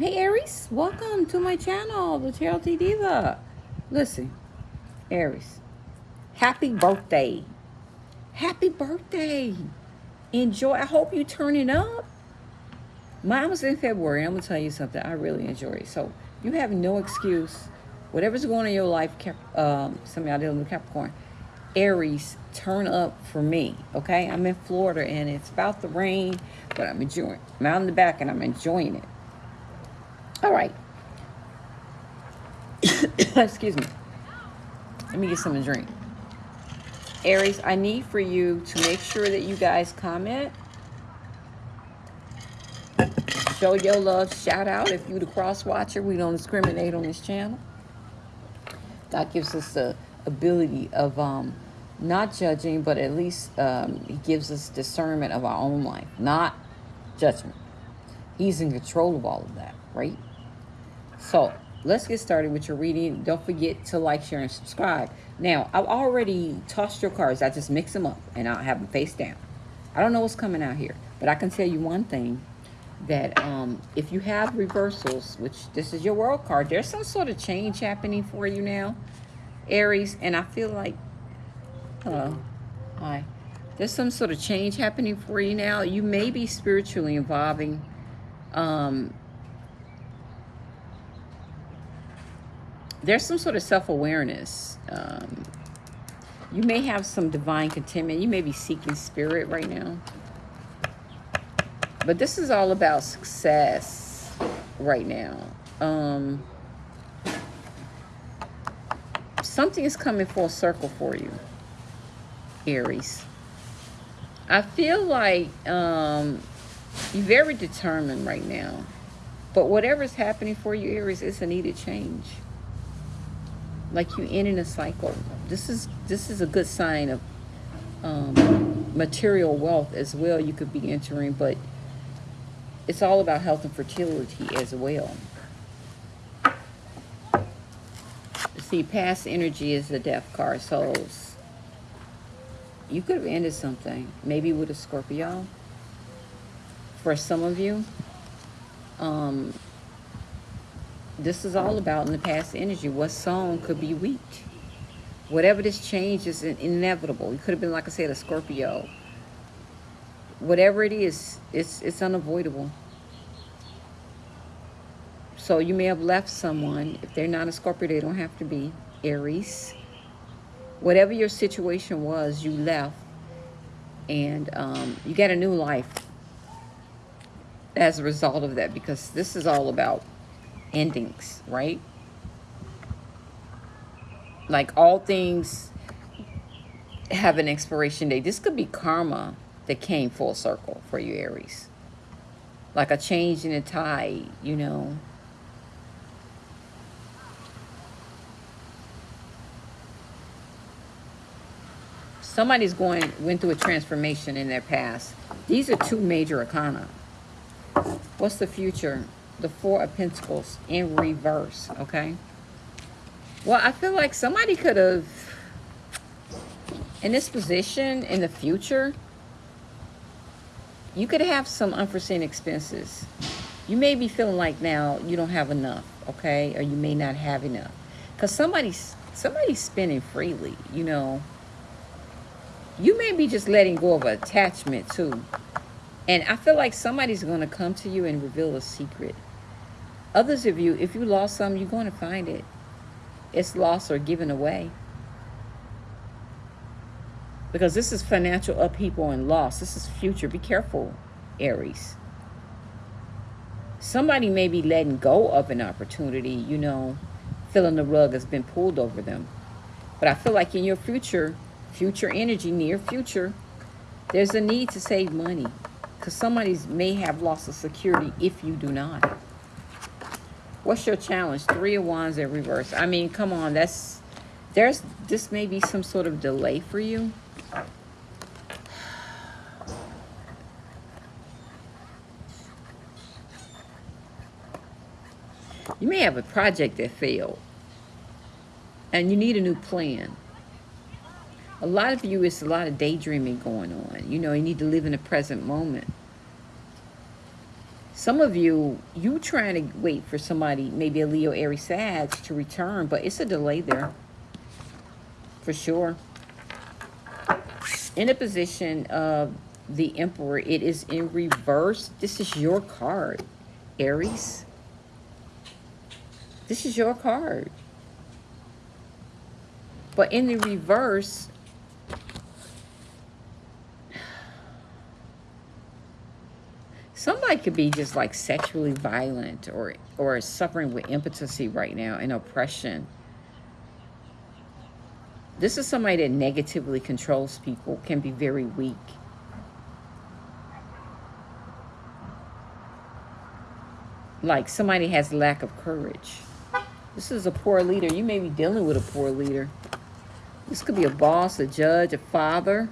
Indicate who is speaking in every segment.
Speaker 1: Hey Aries, welcome to my channel, the TLT Diva. Listen, Aries, happy birthday. Happy birthday. Enjoy. I hope you turn it up. Mine was in February. I'm going to tell you something. I really enjoy it. So you have no excuse. Whatever's going on in your life, um, some of y'all with Capricorn, Aries, turn up for me, okay? I'm in Florida and it's about to rain, but I'm enjoying I'm out in the back and I'm enjoying it. All right. Excuse me. Let me get some drink. Aries, I need for you to make sure that you guys comment. Show your love. Shout out if you're the cross watcher. We don't discriminate on this channel. God gives us the ability of um, not judging, but at least um, he gives us discernment of our own life, not judgment. He's in control of all of that, right? So let's get started with your reading. Don't forget to like, share, and subscribe. Now, I've already tossed your cards. I just mix them up and I'll have them face down. I don't know what's coming out here, but I can tell you one thing that um, if you have reversals, which this is your world card, there's some sort of change happening for you now, Aries. And I feel like, hello, hi. There's some sort of change happening for you now. You may be spiritually evolving. um, there's some sort of self-awareness. Um, you may have some divine contentment. You may be seeking spirit right now. But this is all about success right now. Um, something is coming full circle for you, Aries. I feel like um, you're very determined right now. But whatever's happening for you, Aries, it's a needed change like you ending a cycle. This is this is a good sign of um, material wealth as well. You could be entering, but it's all about health and fertility as well. See, past energy is the death card, so you could have ended something, maybe with a Scorpio. For some of you, um, this is all about in the past energy. What song could be weak? Whatever this change is inevitable. It could have been, like I said, a Scorpio. Whatever it is, it's, it's unavoidable. So you may have left someone. If they're not a Scorpio, they don't have to be Aries. Whatever your situation was, you left. And um, you get a new life as a result of that because this is all about endings, right? Like all things have an expiration date. This could be karma that came full circle for you, Aries. Like a change in the tide, you know. Somebody's going went through a transformation in their past. These are two major arcana. What's the future? The Four of Pentacles in reverse, okay? Well, I feel like somebody could have, in this position, in the future, you could have some unforeseen expenses. You may be feeling like now you don't have enough, okay? Or you may not have enough. Because somebody's, somebody's spending freely, you know. You may be just letting go of attachment, too. And I feel like somebody's going to come to you and reveal a secret. Others of you, if you lost some, you're going to find it. It's lost or given away. Because this is financial upheaval and loss. This is future. Be careful, Aries. Somebody may be letting go of an opportunity, you know, feeling the rug has been pulled over them. But I feel like in your future, future energy, near future, there's a need to save money. Because somebody may have lost a security if you do not. What's your challenge? Three of Wands in reverse. I mean, come on. That's, there's, this may be some sort of delay for you. You may have a project that failed. And you need a new plan. A lot of you, it's a lot of daydreaming going on. You know, you need to live in the present moment. Some of you, you trying to wait for somebody, maybe a Leo, Aries, Sag, to return, but it's a delay there. For sure. In a position of the Emperor, it is in reverse. This is your card, Aries. This is your card. But in the reverse, could be just like sexually violent or or suffering with impotency right now and oppression. This is somebody that negatively controls people can be very weak. Like somebody has lack of courage. This is a poor leader. You may be dealing with a poor leader. This could be a boss a judge a father.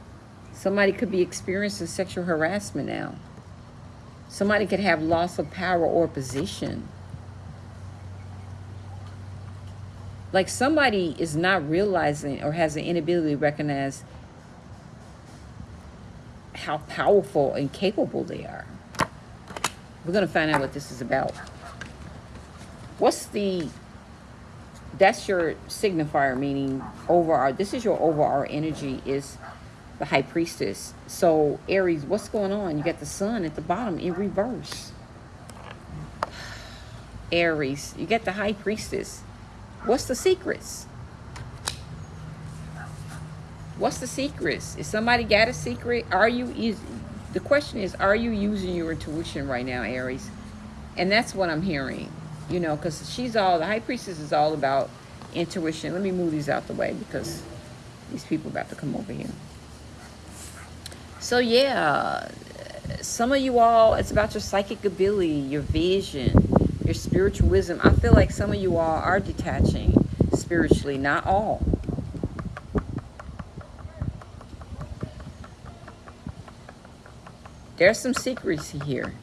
Speaker 1: Somebody could be experiencing sexual harassment now Somebody could have loss of power or position. Like somebody is not realizing or has an inability to recognize how powerful and capable they are. We're going to find out what this is about. What's the, that's your signifier, meaning overall, this is your overall energy is the high priestess. So Aries, what's going on? You got the sun at the bottom in reverse. Aries, you got the high priestess. What's the secrets? What's the secrets? Is somebody got a secret? Are you is the question is, are you using your intuition right now, Aries? And that's what I'm hearing. You know, because she's all the high priestess is all about intuition. Let me move these out the way because these people about to come over here. So yeah, some of you all, it's about your psychic ability, your vision, your spiritual wisdom. I feel like some of you all are detaching spiritually, not all. There's some secrets here.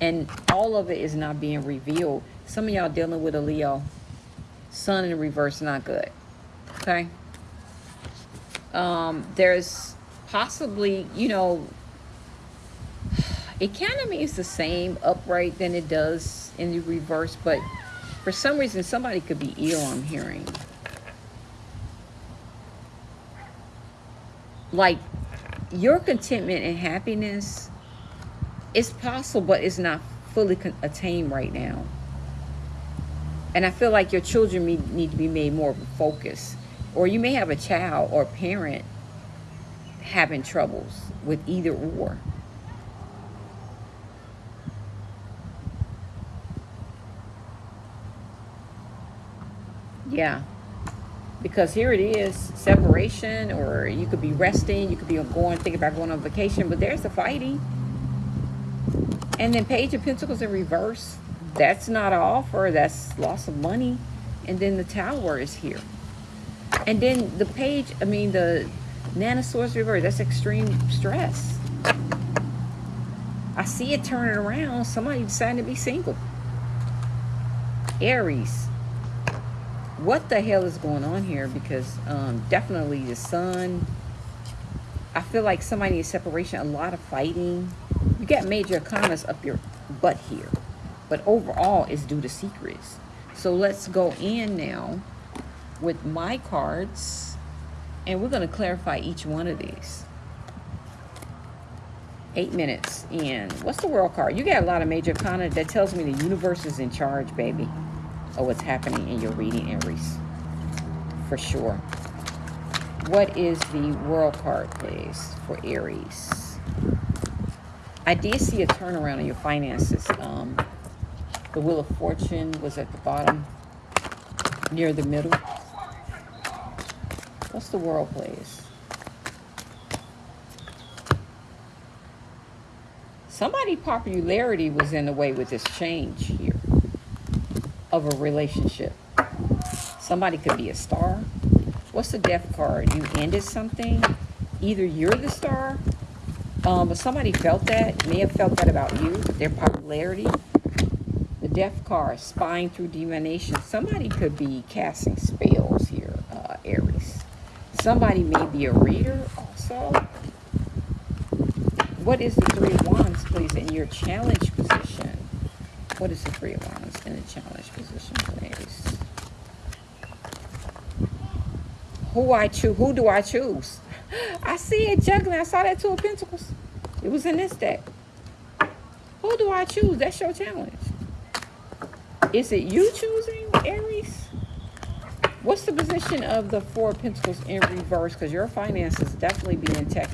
Speaker 1: And all of it is not being revealed. Some of y'all dealing with a Leo. Sun in reverse, not good. Okay? Um, there's possibly, you know, of means the same upright than it does in the reverse, but for some reason, somebody could be ill, I'm hearing. Like, your contentment and happiness is possible, but it's not fully attained right now. And I feel like your children need to be made more of a focus. Or you may have a child or parent having troubles with either or. Yeah. Because here it is, separation, or you could be resting, you could be going, thinking about going on vacation, but there's the fighting. And then Page of Pentacles in reverse, that's not an offer, that's loss of money. And then the Tower is here. And then the page, I mean, the Nine of Swords reverse. That's extreme stress. I see it turning around. Somebody decided to be single. Aries. What the hell is going on here? Because um, definitely the sun. I feel like somebody needs separation. A lot of fighting. You got major comments up your butt here. But overall, it's due to secrets. So let's go in now with my cards. And we're going to clarify each one of these. Eight minutes in. What's the world card? You got a lot of major content that tells me the universe is in charge, baby, of what's happening in your reading, Aries. For sure. What is the world card, please, for Aries? I did see a turnaround in your finances. Um, the Wheel of Fortune was at the bottom, near the middle. What's the world, please? Somebody popularity was in the way with this change here of a relationship. Somebody could be a star. What's the death card? You ended something. Either you're the star, um, but somebody felt that, may have felt that about you, their popularity. The death card, spying through divination. Somebody could be casting spells here. Somebody may be a reader also. What is the three of wands, please, in your challenge position. What is the three of wands in the challenge position, please? Who I choose? Who do I choose? I see it juggling. I saw that two of pentacles. It was in this deck. Who do I choose? That's your challenge. Is it you choosing, Aries? What's the position of the Four of Pentacles in reverse? Because your finances definitely being intact.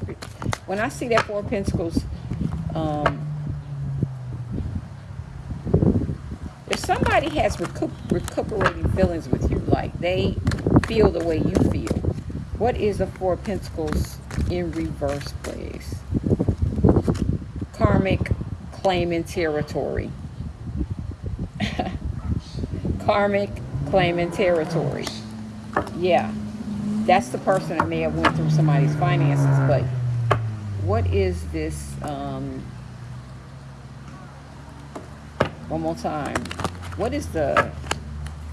Speaker 1: When I see that Four of Pentacles, um, if somebody has recu recuperating feelings with you, like they feel the way you feel, what is the Four of Pentacles in reverse, please? Karmic claiming territory. Karmic claiming territory. Yeah, that's the person that may have went through somebody's finances, but what is this, um, one more time, what is the,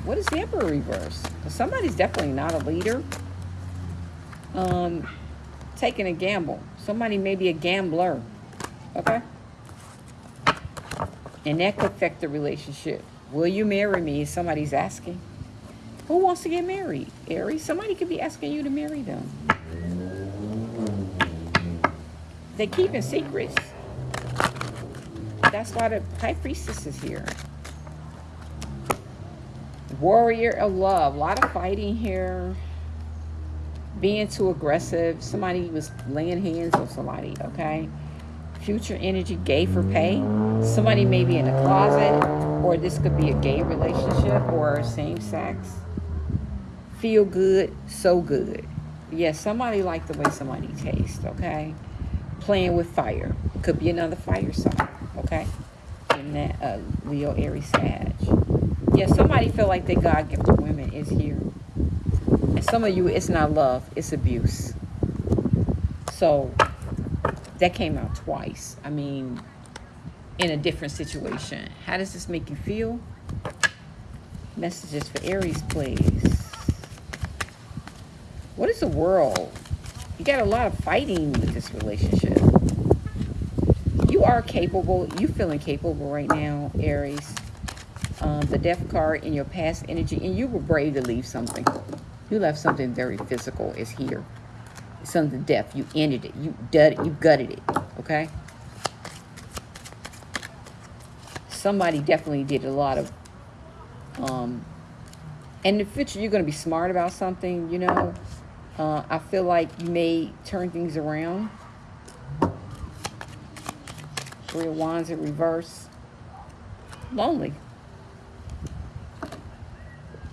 Speaker 1: what is the Emperor reverse? Somebody's definitely not a leader. Um, taking a gamble. Somebody may be a gambler, okay? And that could affect the relationship. Will you marry me? Somebody's asking. Who wants to get married? Aries, somebody could be asking you to marry them. They're keeping secrets. That's why the High Priestess is here. Warrior of love. A lot of fighting here. Being too aggressive. Somebody was laying hands on somebody, okay? Future energy, gay for pay. Somebody may be in a closet, or this could be a gay relationship or same sex. Feel good, so good. Yes, somebody like the way somebody tastes, okay? Playing with fire. Could be another fire sign, okay? And that uh, Leo, Aries, Sag. Yeah, somebody feel like they God-gifted women is here. And some of you, it's not love, it's abuse. So that came out twice. I mean, in a different situation. How does this make you feel? Messages for Aries, please. What is the world? You got a lot of fighting with this relationship. You are capable. You feeling capable right now, Aries. Um, the death card in your past energy. And you were brave to leave something. You left something very physical. Is here something death. You ended it. You did. You gutted it. Okay? Somebody definitely did a lot of um in the future you're going to be smart about something, you know. Uh, I feel like you may turn things around. Three of Wands in reverse. Lonely.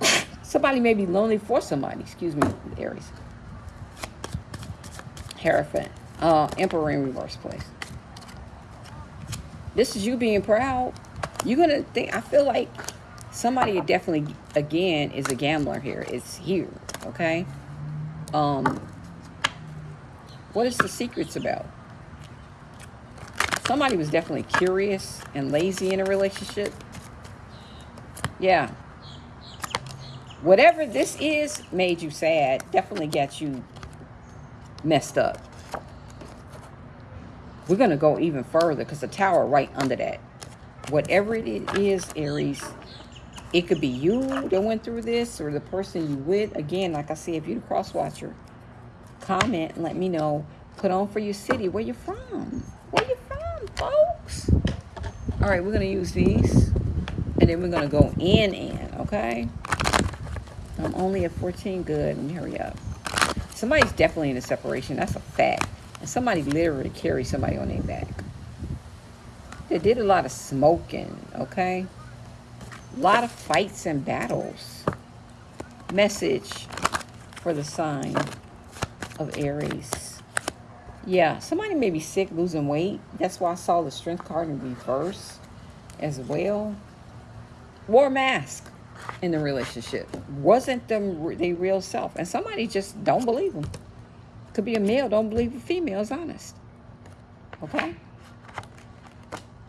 Speaker 1: somebody may be lonely for somebody. Excuse me, Aries. Hierophant. Uh, Emperor in reverse, place. This is you being proud. You're going to think, I feel like somebody definitely, again, is a gambler here. It's here, okay? Um, what is the secrets about? Somebody was definitely curious and lazy in a relationship. Yeah. Whatever this is made you sad, definitely got you messed up. We're going to go even further because the tower right under that. Whatever it is, Aries, it could be you that went through this or the person you with. Again, like I said, if you're the cross watcher, comment and let me know. Put on for your city. Where you from? Where you from, folks? All right, we're going to use these. And then we're going to go in in, okay? I'm only at 14. Good. Me hurry up. Somebody's definitely in a separation. That's a fact. And somebody literally carried somebody on their back. They did a lot of smoking, okay? A lot of fights and battles. Message for the sign of Aries. Yeah, somebody may be sick, losing weight. That's why I saw the strength card in reverse as well. Wore mask in the relationship. Wasn't them the real self. And somebody just don't believe them. Could be a male, don't believe a female is honest. Okay?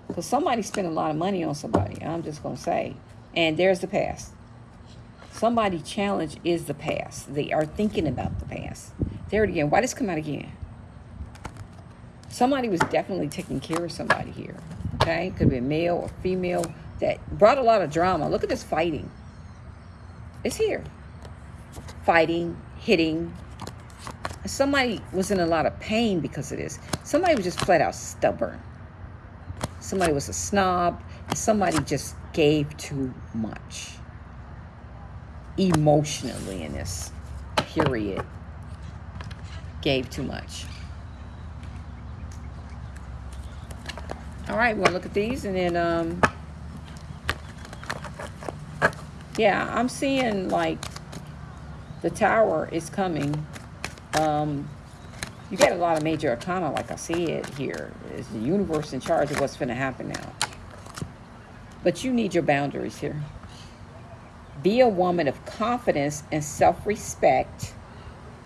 Speaker 1: Because somebody spent a lot of money on somebody. I'm just going to say. And there's the past. Somebody challenge is the past. They are thinking about the past. There it again. Why does it come out again? Somebody was definitely taking care of somebody here. Okay? Could be a male or female that brought a lot of drama. Look at this fighting. It's here. Fighting, hitting. Somebody was in a lot of pain because of this. Somebody was just flat out stubborn. Somebody was a snob. Somebody just gave too much emotionally in this period. Gave too much. All right, we'll look at these and then, um, yeah, I'm seeing like the tower is coming. Um, you get a lot of major arcana, like I see it here. Is the universe in charge of what's going to happen now? But you need your boundaries here. Be a woman of confidence and self-respect.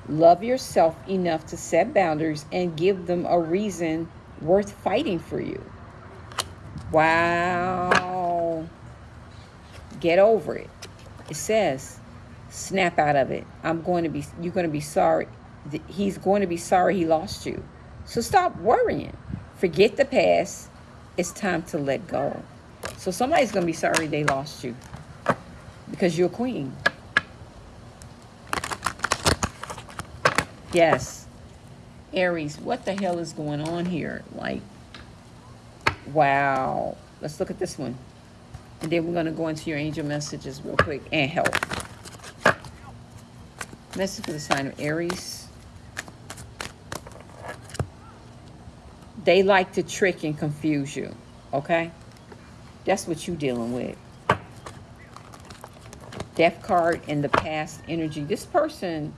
Speaker 1: Love yourself enough to set boundaries and give them a reason worth fighting for you. Wow. Get over it. It says, snap out of it. I'm going to be, you're going to be sorry. He's going to be sorry he lost you. So stop worrying. Forget the past. It's time to let go. So somebody's going to be sorry they lost you because you're a queen. Yes. Aries, what the hell is going on here? Like, Wow. Let's look at this one. And then we're going to go into your angel messages real quick and help. Message for the sign of Aries. They like to trick and confuse you. Okay? That's what you're dealing with. Death card in the past energy. This person,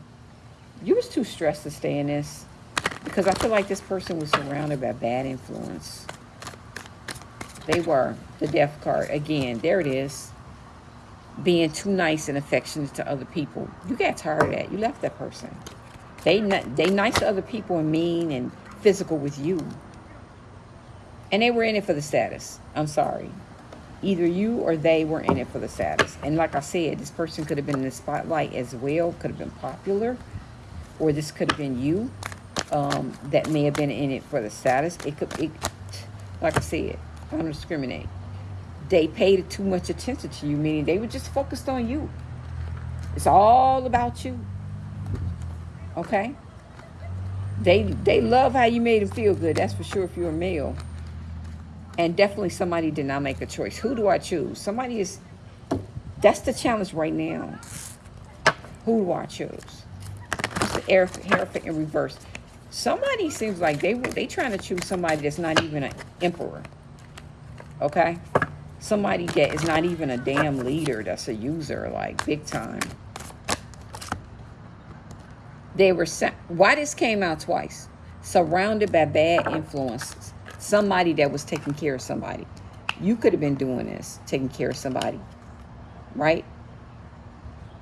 Speaker 1: you was too stressed to stay in this. Because I feel like this person was surrounded by bad influence. They were. The death card. Again, there it is. Being too nice and affectionate to other people. You got tired of that. You left that person. They, they nice to other people and mean and physical with you. And they were in it for the status. I'm sorry. Either you or they were in it for the status. And like I said, this person could have been in the spotlight as well. Could have been popular. Or this could have been you um, that may have been in it for the status. It could, it, like I said, don't discriminate. They paid too much attention to you, meaning they were just focused on you. It's all about you. Okay? They they love how you made them feel good. That's for sure if you're a male. And definitely somebody did not make a choice. Who do I choose? Somebody is... That's the challenge right now. Who do I choose? It's the air, in reverse. Somebody seems like they were they trying to choose somebody that's not even an emperor okay? Somebody that is not even a damn leader, that's a user, like, big time. They were, why this came out twice? Surrounded by bad influences. Somebody that was taking care of somebody. You could have been doing this, taking care of somebody, right?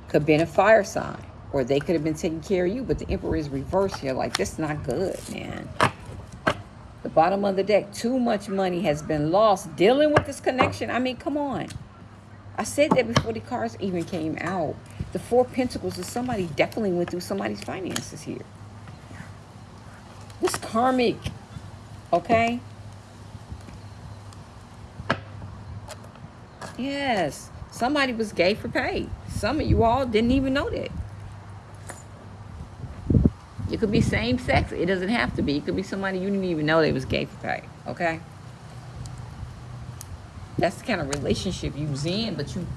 Speaker 1: Could have been a fire sign. Or they could have been taking care of you, but the emperor is reversed here. Like, this is not good, man the bottom of the deck. Too much money has been lost dealing with this connection. I mean, come on. I said that before the cards even came out. The Four Pentacles is somebody definitely went through somebody's finances here. This karmic, okay? Yes, somebody was gay for pay. Some of you all didn't even know that. It could be same sex. It doesn't have to be. It could be somebody you didn't even know they was gay for pay. Okay? That's the kind of relationship you was in, but you,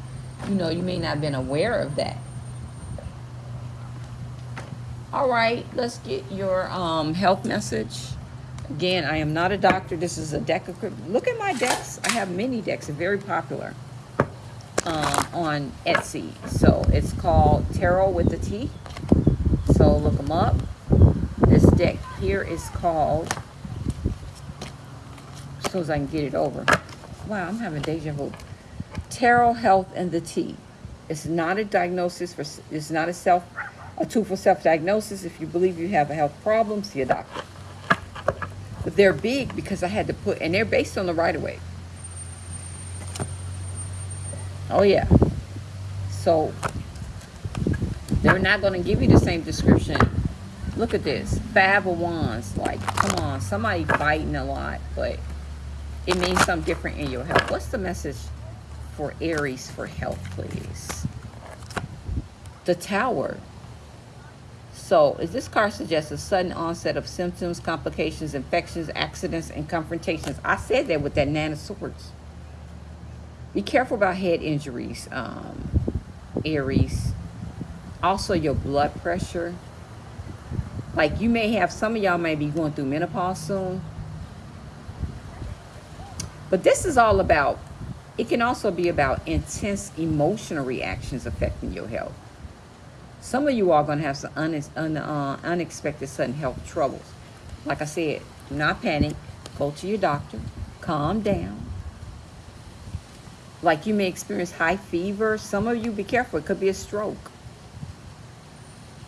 Speaker 1: you know, you may not have been aware of that. All right, let's get your um, health message. Again, I am not a doctor. This is a deck of... Look at my decks. I have many decks. They're very popular um, on Etsy. So it's called Tarot with the T. So look them up. This deck here is called, as soon as I can get it over. Wow, I'm having deja vu. Tarot Health and the T. It's not a diagnosis for, it's not a self, a tool for self-diagnosis. If you believe you have a health problem, see a doctor. But they're big because I had to put, and they're based on the right-of-way. Oh yeah. So they're not going to give you the same description Look at this. Five of Wands. Like, come on. Somebody fighting a lot. But it means something different in your health. What's the message for Aries for health, please? The Tower. So, is this card suggests a sudden onset of symptoms, complications, infections, accidents, and confrontations? I said that with that Nine of Swords. Be careful about head injuries, um, Aries. Also, your blood pressure. Like you may have, some of y'all may be going through menopause soon. But this is all about, it can also be about intense emotional reactions affecting your health. Some of you are going to have some un, un, uh, unexpected sudden health troubles. Like I said, do not panic. Go to your doctor. Calm down. Like you may experience high fever. Some of you, be careful. It could be a stroke.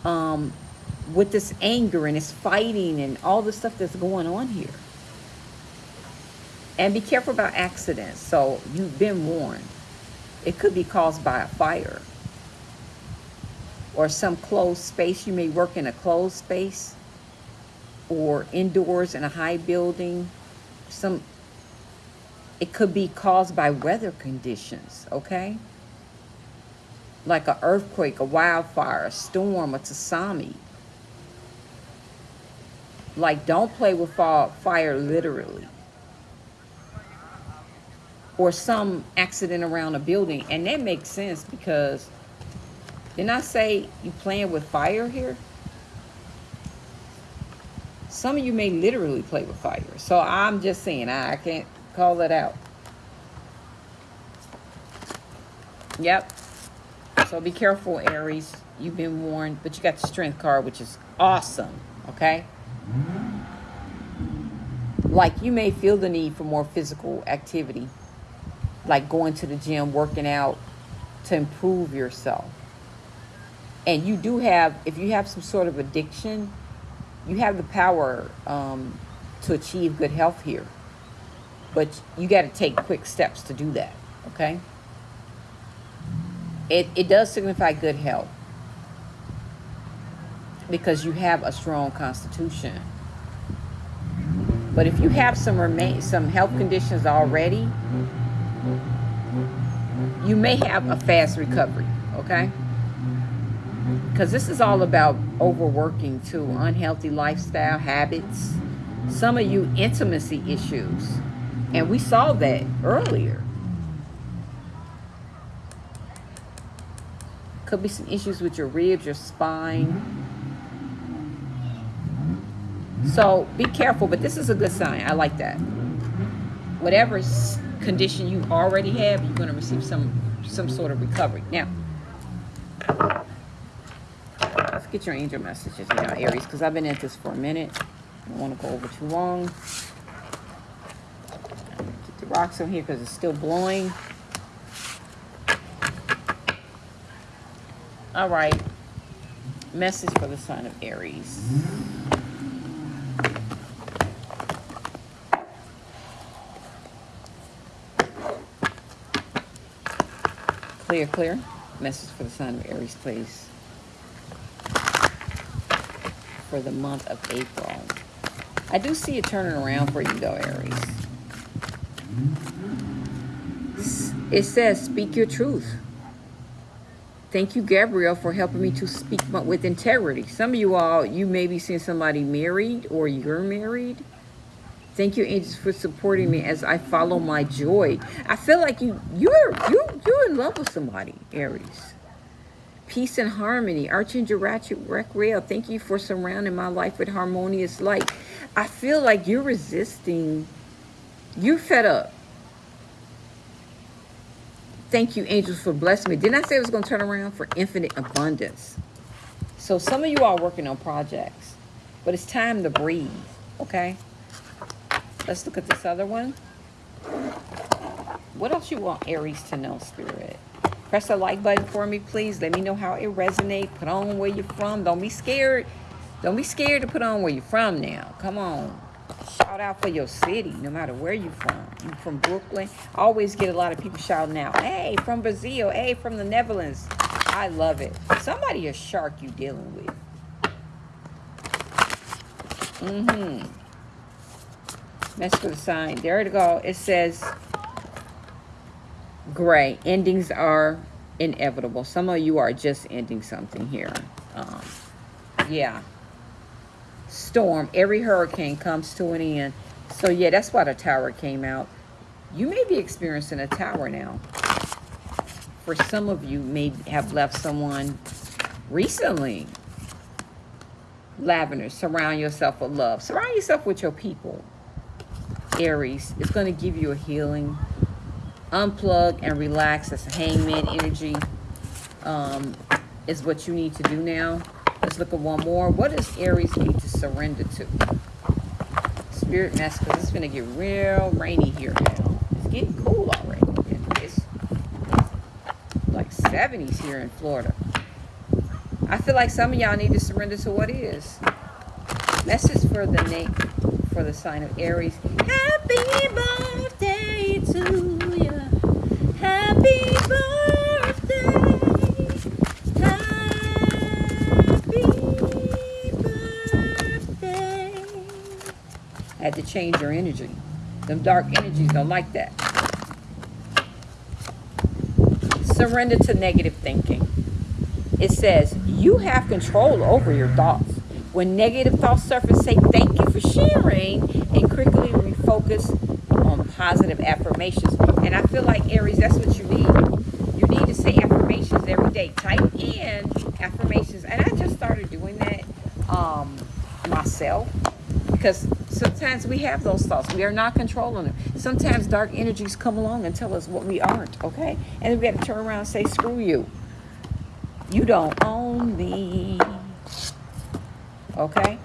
Speaker 1: Um, with this anger and this fighting and all the stuff that's going on here. And be careful about accidents. So you've been warned. It could be caused by a fire or some closed space. You may work in a closed space or indoors in a high building. Some it could be caused by weather conditions, okay? Like an earthquake, a wildfire, a storm, a tsunami. Like don't play with fire literally. Or some accident around a building. And that makes sense because didn't I say you playing with fire here? Some of you may literally play with fire. So I'm just saying, I, I can't call that out. Yep. So be careful, Aries. You've been warned, but you got the strength card, which is awesome. Okay? Like you may feel the need for more physical activity, like going to the gym, working out to improve yourself and you do have if you have some sort of addiction you have the power um, to achieve good health here but you got to take quick steps to do that okay? It, it does signify good health. Because you have a strong constitution. But if you have some remain some health conditions already you may have a fast recovery okay? Because this is all about overworking too unhealthy lifestyle habits. Some of you intimacy issues and we saw that earlier. Could be some issues with your ribs your spine. So be careful but this is a good sign. I like that. Whatever condition you already have you're going to receive some some sort of recovery. Now let's get your angel messages now, Aries, because I've been at this for a minute. I don't want to go over too long. Rocks on here because it's still blowing. All right. Message for the sign of Aries. Clear, clear. Message for the sign of Aries, please for the month of April. I do see it turning around for you though, Aries. Mm-hmm. It says, speak your truth. Thank you, Gabriel, for helping me to speak with integrity. Some of you all, you may be seeing somebody married or you're married. Thank you, angels, for supporting me as I follow my joy. I feel like you, you're, you, you're in love with somebody, Aries peace and harmony. Archangel Ratchet Raguel, thank you for surrounding my life with harmonious light. I feel like you're resisting. You're fed up. Thank you, angels, for blessing me. Didn't I say it was going to turn around for infinite abundance? So some of you are working on projects, but it's time to breathe, okay? Let's look at this other one. What else you want Aries to know, Spirit? Press the like button for me, please. Let me know how it resonates. Put on where you're from. Don't be scared. Don't be scared to put on where you're from now. Come on. Shout out for your city, no matter where you're from. You from Brooklyn. I always get a lot of people shouting out, hey, from Brazil. Hey, from the Netherlands. I love it. Somebody a shark you dealing with. Mm-hmm. Mess with the sign. There to go. It says gray. Endings are inevitable. Some of you are just ending something here. Um, yeah. Storm. Every hurricane comes to an end. So yeah, that's why the tower came out. You may be experiencing a tower now. For some of you may have left someone recently. Lavender, surround yourself with love. Surround yourself with your people. Aries, it's going to give you a healing. Unplug and relax. That's hangman energy. Um, is what you need to do now. Let's look at one more. What does Aries need to surrender to? Spirit mess, because it's going to get real rainy here. It's getting cool already. It's like 70s here in Florida. I feel like some of y'all need to surrender to what is. Message for the name for the sign of Aries. Happy birthday to you. Happy birthday. Happy birthday. I had to change your energy. Them dark energies don't like that. Surrender to negative thinking. It says you have control over your thoughts. When negative thoughts surface, say thank you for sharing and quickly refocus on positive affirmations. And I feel like Aries, that's what you need. You need to say affirmations every day. Type in affirmations. And I just started doing that um, myself because sometimes we have those thoughts. We are not controlling them. Sometimes dark energies come along and tell us what we aren't, okay? And we got to turn around and say, screw you. You don't own me. Okay?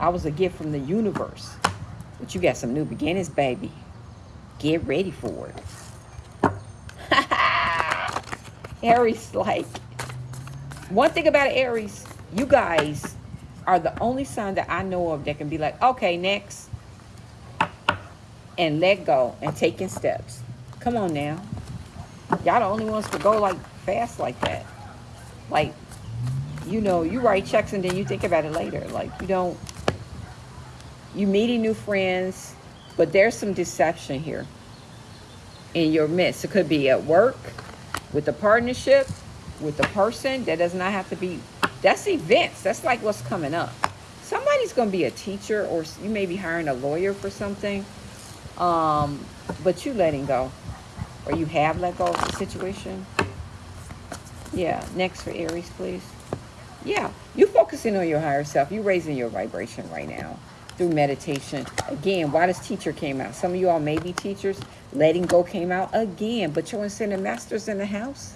Speaker 1: I was a gift from the universe. But you got some new beginnings, baby. Get ready for it. Aries, like, one thing about Aries, you guys are the only sign that I know of that can be like, okay, next. And let go and taking steps. Come on now. Y'all the only ones to go like fast like that. Like, you know, you write checks and then you think about it later. Like, you don't, you meeting new friends, but there's some deception here in your midst. It could be at work, with the partnership, with the person. That does not have to be, that's events. That's like what's coming up. Somebody's going to be a teacher or you may be hiring a lawyer for something. Um, but you letting go. Or you have let go of the situation. Yeah, next for Aries, please. Yeah, you focusing on your higher self. You raising your vibration right now through meditation. Again, why does teacher came out? Some of you all may be teachers. Letting go came out again, but your ascended masters in the house.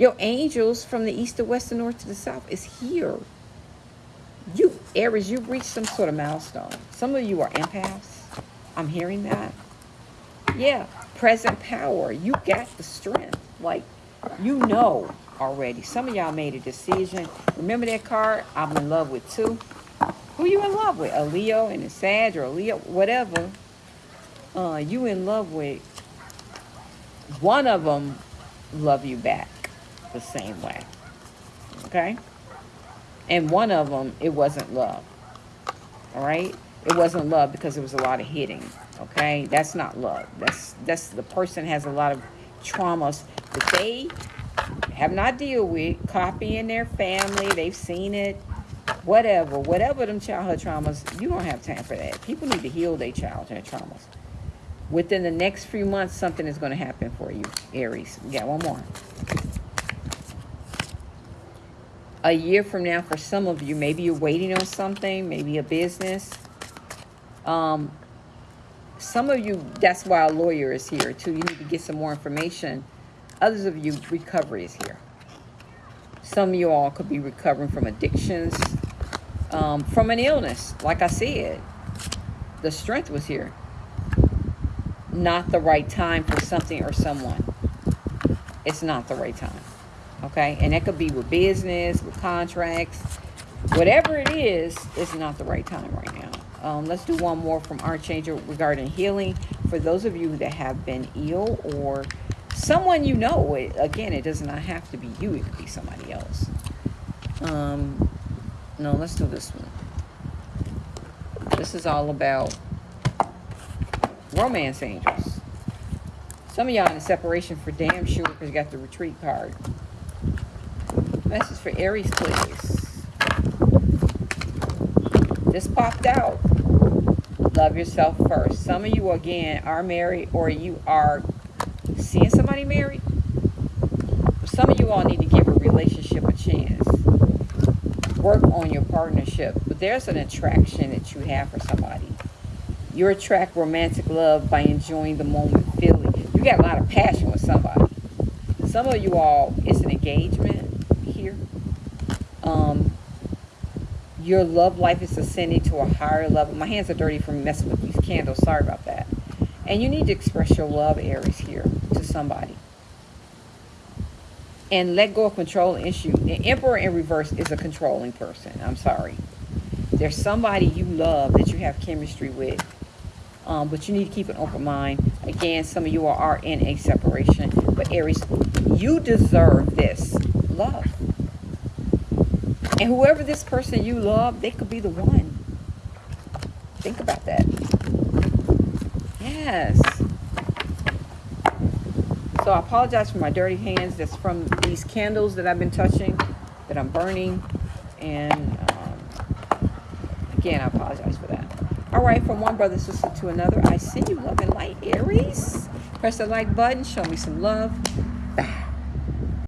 Speaker 1: Your angels from the east to west to north to the south is here. You, Aries, you've reached some sort of milestone. Some of you are empaths. I'm hearing that. Yeah, present power. You got the strength. Like, you know already. Some of y'all made a decision. Remember that card? I'm in love with two. Who you in love with? A Leo and a Sag or a Leo, whatever. Uh, you in love with. One of them love you back the same way. Okay? And one of them, it wasn't love. All right? It wasn't love because there was a lot of hitting. Okay? That's not love. That's that's the person has a lot of traumas that they have not deal with, copying their family, they've seen it, whatever, whatever them childhood traumas, you don't have time for that. People need to heal their childhood traumas. Within the next few months, something is going to happen for you, Aries. We got one more. A year from now, for some of you, maybe you're waiting on something, maybe a business. Um, some of you, that's why a lawyer is here, too. You need to get some more information Others of you, recovery is here. Some of you all could be recovering from addictions, um, from an illness. Like I said, the strength was here. Not the right time for something or someone. It's not the right time. Okay? And that could be with business, with contracts. Whatever it is, it's not the right time right now. Um, let's do one more from our Archangel regarding healing. For those of you that have been ill or someone you know. Again, it does not have to be you. It could be somebody else. Um, no, let's do this one. This is all about Romance angels. Some of y'all in separation for damn sure because you got the retreat card. Message for Aries, please. This popped out. Love yourself first. Some of you, again, are married or you are seeing somebody married. Some of you all need to give a relationship a chance. Work on your partnership. But there's an attraction that you have for somebody. You attract romantic love by enjoying the moment, feeling. You got a lot of passion with somebody. Some of you all, it's an engagement here. Um, your love life is ascending to a higher level. My hands are dirty from messing with these candles. Sorry about that. And you need to express your love, Aries, here to somebody. And let go of control issue. The Emperor in reverse is a controlling person. I'm sorry. There's somebody you love that you have chemistry with. Um, but you need to keep an open mind. Again, some of you are in a separation. But Aries, you deserve this love. And whoever this person you love, they could be the one. Think about that. Yes. So I apologize for my dirty hands. That's from these candles that I've been touching, that I'm burning. And um, again, I apologize for that. All right, from one brother sister to another, I send you love and light, Aries. Press the like button. Show me some love.